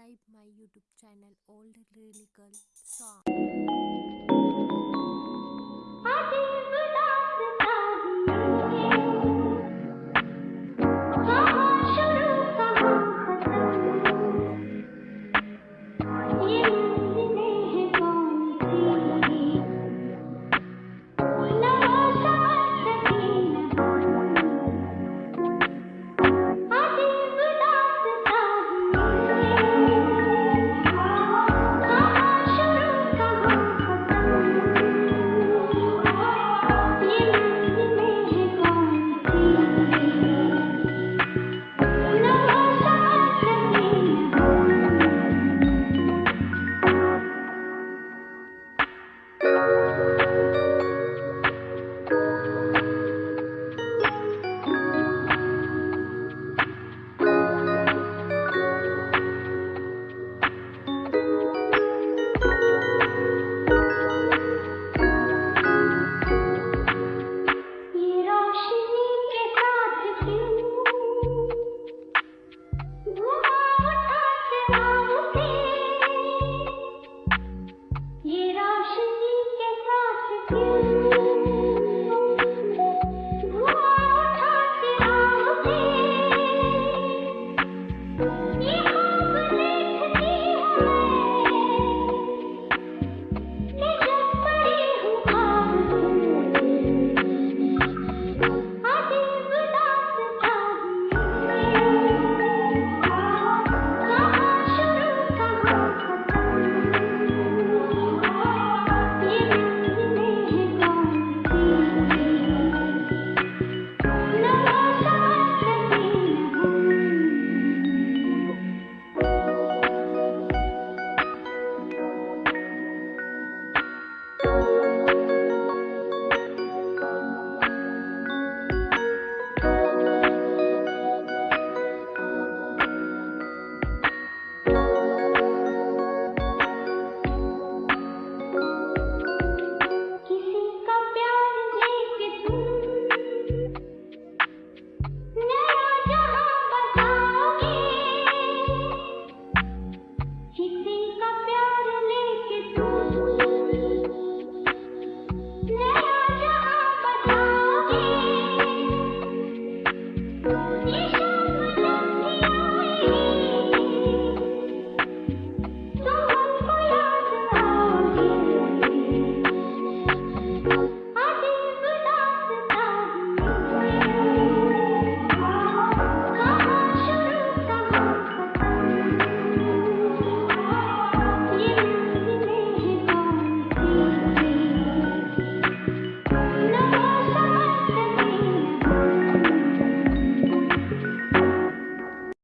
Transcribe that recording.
subscribe my youtube channel old lyrical song.